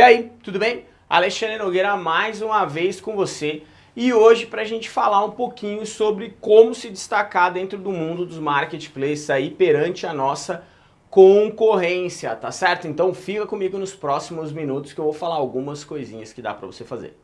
E aí, tudo bem? Alexandre Nogueira mais uma vez com você e hoje para a gente falar um pouquinho sobre como se destacar dentro do mundo dos marketplaces aí perante a nossa concorrência, tá certo? Então fica comigo nos próximos minutos que eu vou falar algumas coisinhas que dá para você fazer.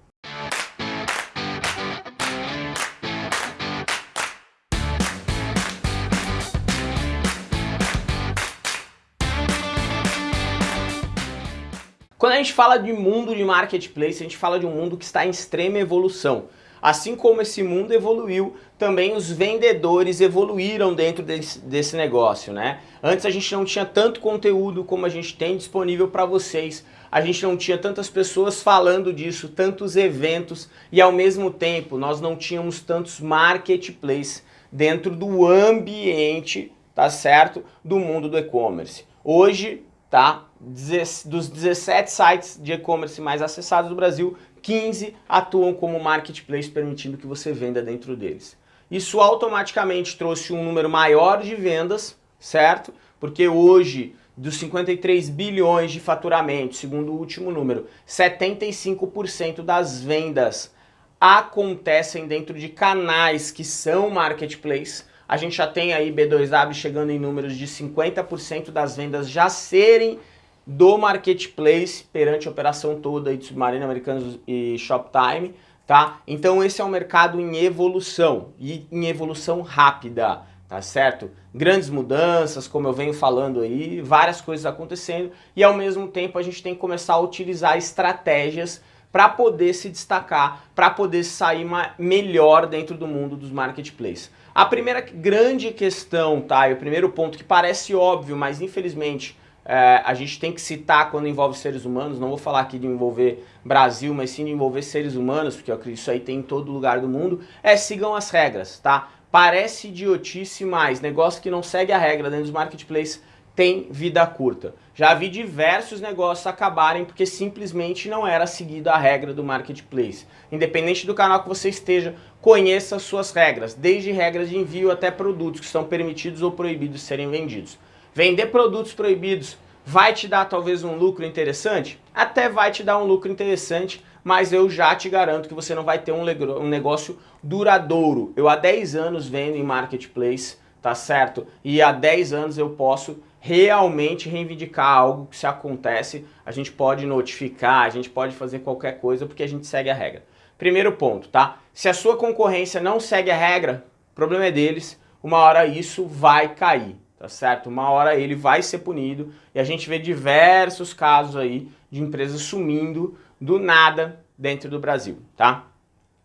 Gente fala de mundo de marketplace, a gente fala de um mundo que está em extrema evolução. Assim como esse mundo evoluiu, também os vendedores evoluíram dentro desse, desse negócio, né? Antes a gente não tinha tanto conteúdo como a gente tem disponível para vocês, a gente não tinha tantas pessoas falando disso, tantos eventos e ao mesmo tempo nós não tínhamos tantos marketplaces dentro do ambiente, tá certo, do mundo do e-commerce. Hoje tá? Dos 17 sites de e-commerce mais acessados do Brasil, 15 atuam como marketplace, permitindo que você venda dentro deles. Isso automaticamente trouxe um número maior de vendas, certo? Porque hoje, dos 53 bilhões de faturamento, segundo o último número, 75% das vendas acontecem dentro de canais que são marketplace, a gente já tem aí B2W chegando em números de 50% das vendas já serem do marketplace perante a operação toda de Submarino Americanos e Shoptime, tá? Então esse é um mercado em evolução e em evolução rápida, tá certo? Grandes mudanças, como eu venho falando aí, várias coisas acontecendo e ao mesmo tempo a gente tem que começar a utilizar estratégias para poder se destacar, para poder sair melhor dentro do mundo dos marketplaces. A primeira grande questão, tá, e o primeiro ponto que parece óbvio, mas infelizmente é, a gente tem que citar quando envolve seres humanos, não vou falar aqui de envolver Brasil, mas sim de envolver seres humanos, porque eu acredito que isso aí tem em todo lugar do mundo, é sigam as regras, tá? Parece idiotice, mas negócio que não segue a regra dentro dos marketplaces tem vida curta. Já vi diversos negócios acabarem porque simplesmente não era seguida a regra do marketplace. Independente do canal que você esteja, conheça as suas regras, desde regras de envio até produtos que são permitidos ou proibidos serem vendidos. Vender produtos proibidos vai te dar talvez um lucro interessante? Até vai te dar um lucro interessante, mas eu já te garanto que você não vai ter um, um negócio duradouro. Eu há 10 anos vendo em marketplace, tá certo? E há 10 anos eu posso realmente reivindicar algo que se acontece, a gente pode notificar, a gente pode fazer qualquer coisa porque a gente segue a regra. Primeiro ponto, tá? Se a sua concorrência não segue a regra, problema é deles, uma hora isso vai cair, tá certo? Uma hora ele vai ser punido e a gente vê diversos casos aí de empresas sumindo do nada dentro do Brasil, tá?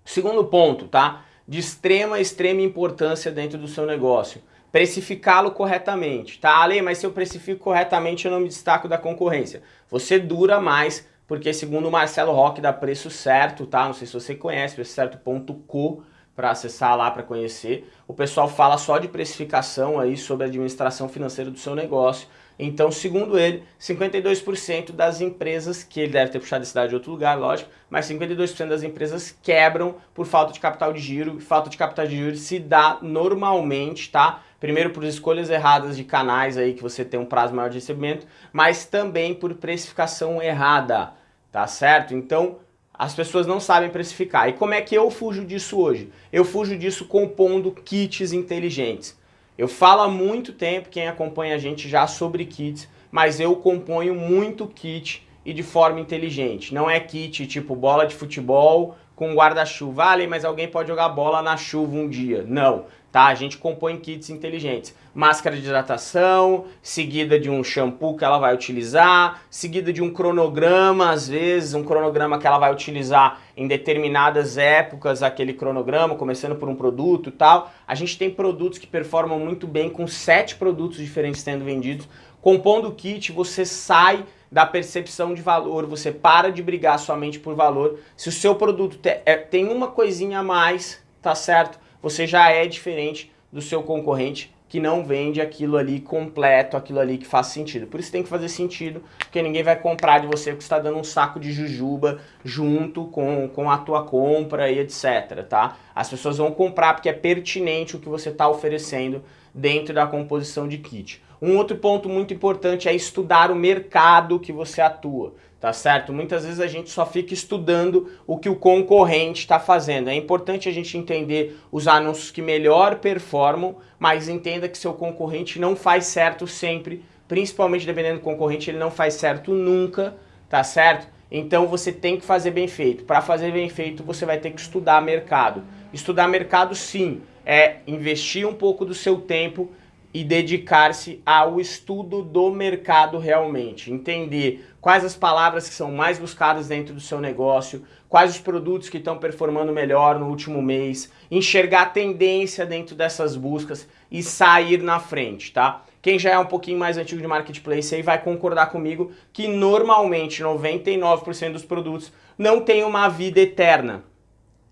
Segundo ponto, tá? De extrema, extrema importância dentro do seu negócio precificá-lo corretamente, tá? Ale, mas se eu precifico corretamente eu não me destaco da concorrência. Você dura mais, porque segundo o Marcelo Roque dá preço certo, tá? Não sei se você conhece, preço certo.co para acessar lá para conhecer. O pessoal fala só de precificação aí sobre a administração financeira do seu negócio. Então, segundo ele, 52% das empresas, que ele deve ter puxado esse dado de outro lugar, lógico, mas 52% das empresas quebram por falta de capital de giro. Falta de capital de giro se dá normalmente, tá? Primeiro por escolhas erradas de canais aí que você tem um prazo maior de recebimento, mas também por precificação errada, tá certo? Então, as pessoas não sabem precificar. E como é que eu fujo disso hoje? Eu fujo disso compondo kits inteligentes. Eu falo há muito tempo, quem acompanha a gente já sobre kits, mas eu componho muito kit e de forma inteligente. Não é kit tipo bola de futebol com guarda-chuva. Ah, mas alguém pode jogar bola na chuva um dia. Não tá? A gente compõe kits inteligentes. Máscara de hidratação, seguida de um shampoo que ela vai utilizar, seguida de um cronograma, às vezes, um cronograma que ela vai utilizar em determinadas épocas, aquele cronograma, começando por um produto e tal. A gente tem produtos que performam muito bem com sete produtos diferentes sendo vendidos. Compondo o kit, você sai da percepção de valor, você para de brigar somente por valor. Se o seu produto é, tem uma coisinha a mais, tá certo? Você já é diferente do seu concorrente que não vende aquilo ali completo, aquilo ali que faz sentido. Por isso tem que fazer sentido, porque ninguém vai comprar de você porque está dando um saco de jujuba junto com, com a tua compra e etc, tá? As pessoas vão comprar porque é pertinente o que você está oferecendo dentro da composição de kit. Um outro ponto muito importante é estudar o mercado que você atua, tá certo? Muitas vezes a gente só fica estudando o que o concorrente está fazendo. É importante a gente entender os anúncios que melhor performam, mas entenda que seu concorrente não faz certo sempre, principalmente dependendo do concorrente, ele não faz certo nunca, tá certo? Então você tem que fazer bem feito. Para fazer bem feito, você vai ter que estudar mercado. Estudar mercado, sim, é investir um pouco do seu tempo e dedicar-se ao estudo do mercado realmente, entender quais as palavras que são mais buscadas dentro do seu negócio, quais os produtos que estão performando melhor no último mês, enxergar a tendência dentro dessas buscas e sair na frente, tá? Quem já é um pouquinho mais antigo de marketplace aí vai concordar comigo que normalmente 99% dos produtos não tem uma vida eterna.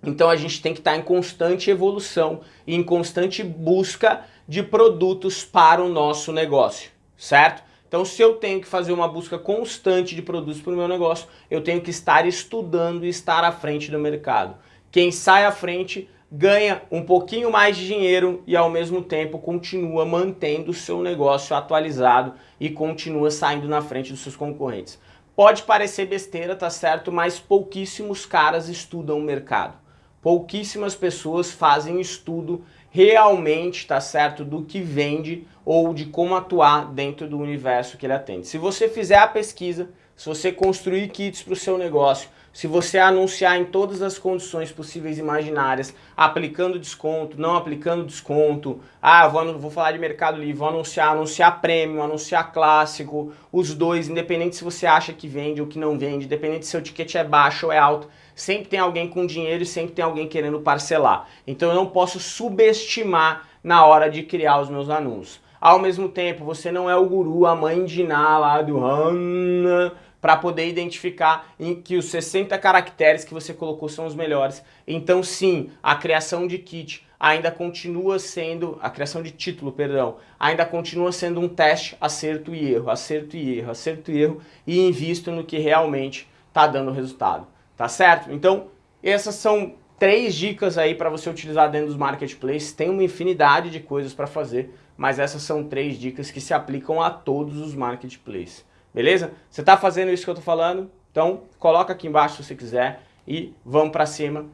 Então a gente tem que estar em constante evolução e em constante busca de produtos para o nosso negócio, certo? Então se eu tenho que fazer uma busca constante de produtos para o meu negócio, eu tenho que estar estudando e estar à frente do mercado. Quem sai à frente ganha um pouquinho mais de dinheiro e ao mesmo tempo continua mantendo o seu negócio atualizado e continua saindo na frente dos seus concorrentes. Pode parecer besteira, tá certo? Mas pouquíssimos caras estudam o mercado. Pouquíssimas pessoas fazem estudo realmente, tá certo, do que vende ou de como atuar dentro do universo que ele atende. Se você fizer a pesquisa, se você construir kits para o seu negócio, se você anunciar em todas as condições possíveis e imaginárias, aplicando desconto, não aplicando desconto, ah, vou, vou falar de Mercado Livre, vou anunciar, anunciar prêmio, anunciar clássico, os dois, independente se você acha que vende ou que não vende, independente se seu ticket é baixo ou é alto, sempre tem alguém com dinheiro e sempre tem alguém querendo parcelar. Então eu não posso subestimar na hora de criar os meus anúncios. Ao mesmo tempo, você não é o guru, a mãe de Ná lá do Hanna, para poder identificar em que os 60 caracteres que você colocou são os melhores. Então sim, a criação de kit ainda continua sendo, a criação de título, perdão, ainda continua sendo um teste acerto e erro, acerto e erro, acerto e erro e invisto no que realmente está dando resultado, tá certo? Então essas são três dicas aí para você utilizar dentro dos marketplaces, tem uma infinidade de coisas para fazer, mas essas são três dicas que se aplicam a todos os marketplaces. Beleza? Você está fazendo isso que eu estou falando? Então coloca aqui embaixo se você quiser e vamos para cima.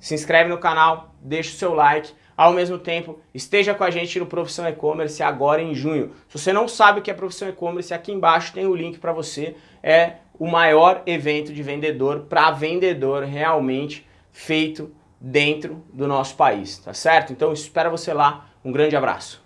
Se inscreve no canal, deixa o seu like. Ao mesmo tempo, esteja com a gente no Profissão E-Commerce agora em junho. Se você não sabe o que é Profissão E-Commerce, aqui embaixo tem o link para você. É o maior evento de vendedor para vendedor realmente feito dentro do nosso país, tá certo? Então espero você lá. Um grande abraço.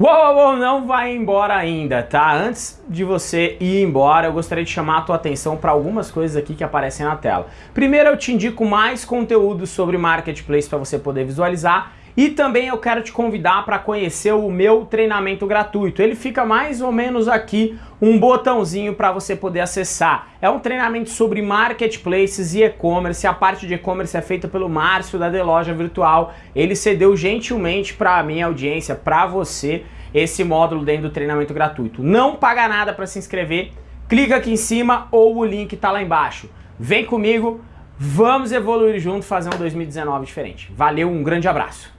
Uou, uou, não vai embora ainda, tá? Antes de você ir embora, eu gostaria de chamar a tua atenção para algumas coisas aqui que aparecem na tela. Primeiro, eu te indico mais conteúdo sobre Marketplace para você poder visualizar e também eu quero te convidar para conhecer o meu treinamento gratuito. Ele fica mais ou menos aqui um botãozinho para você poder acessar. É um treinamento sobre marketplaces e e-commerce. A parte de e-commerce é feita pelo Márcio da The Loja Virtual. Ele cedeu gentilmente para a minha audiência, para você, esse módulo dentro do treinamento gratuito. Não paga nada para se inscrever. Clica aqui em cima ou o link está lá embaixo. Vem comigo, vamos evoluir junto, fazer um 2019 diferente. Valeu, um grande abraço.